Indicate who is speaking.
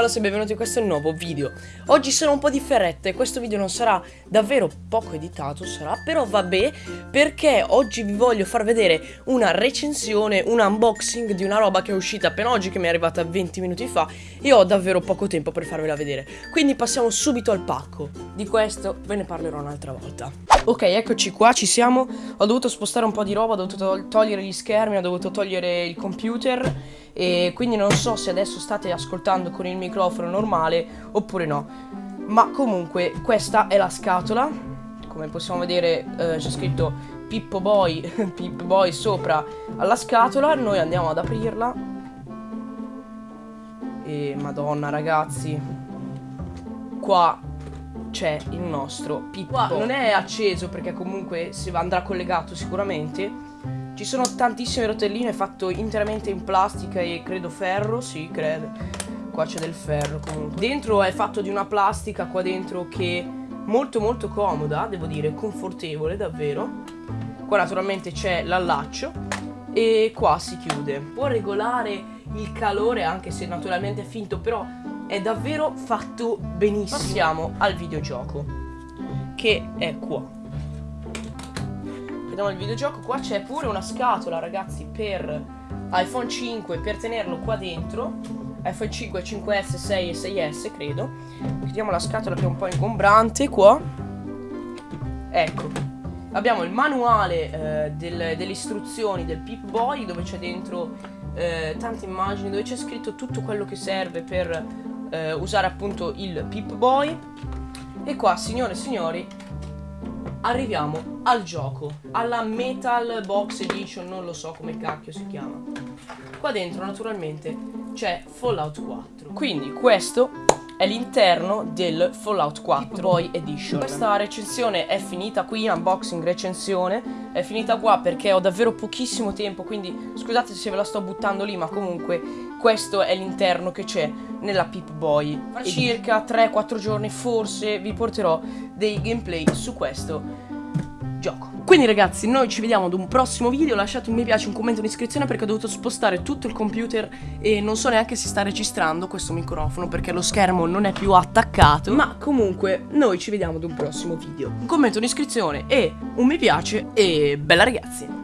Speaker 1: Nicolas e benvenuti in questo nuovo video. Oggi sono un po' differente, questo video non sarà davvero poco editato sarà Però vabbè, perché oggi vi voglio far vedere una recensione, un unboxing di una roba che è uscita appena oggi Che mi è arrivata 20 minuti fa e ho davvero poco tempo per farvela vedere. Quindi passiamo subito al pacco. Di questo ve ne parlerò un'altra volta. Ok, eccoci qua, ci siamo. Ho dovuto spostare un po' di roba, ho dovuto togliere gli schermi, ho dovuto togliere il computer e quindi non so se adesso state ascoltando con il microfono normale oppure no. Ma comunque questa è la scatola. Come possiamo vedere eh, c'è scritto Pippo Boy Pippo Boy sopra alla scatola. Noi andiamo ad aprirla. E madonna ragazzi. Qua c'è il nostro Pippo. Qua non è acceso perché comunque si andrà collegato sicuramente ci sono tantissime rotelline fatto interamente in plastica e credo ferro, sì, credo. Qua c'è del ferro comunque. Dentro è fatto di una plastica qua dentro che molto molto comoda, devo dire, confortevole davvero. Qua naturalmente c'è l'allaccio e qua si chiude. Può regolare il calore anche se naturalmente è finto, però è davvero fatto benissimo. Passiamo al videogioco che è qua vediamo il videogioco Qua c'è pure una scatola ragazzi per iPhone 5 Per tenerlo qua dentro. iPhone 5, 5S, 6 e 6S credo. Vediamo la scatola che è un po' ingombrante qua. Ecco Abbiamo il manuale eh, del, delle istruzioni del Pip Boy Dove c'è dentro eh, tante immagini Dove c'è scritto tutto quello che serve per eh, usare appunto il Pip Boy. E qua signore e signori arriviamo al gioco, alla Metal Box Edition, non lo so come cacchio si chiama. Qua dentro naturalmente c'è Fallout 4. Quindi questo è l'interno del Fallout 4 Boy Edition. Questa recensione è finita qui, unboxing recensione, è finita qua perché ho davvero pochissimo tempo, quindi scusate se ve la sto buttando lì, ma comunque questo è l'interno che c'è nella Pip Boy. Fra circa 3-4 giorni forse vi porterò dei gameplay su questo gioco. Quindi ragazzi noi ci vediamo ad un prossimo video Lasciate un mi piace, un commento, un'iscrizione Perché ho dovuto spostare tutto il computer E non so neanche se sta registrando questo microfono Perché lo schermo non è più attaccato Ma comunque noi ci vediamo ad un prossimo video Un commento, un'iscrizione e un mi piace E bella ragazzi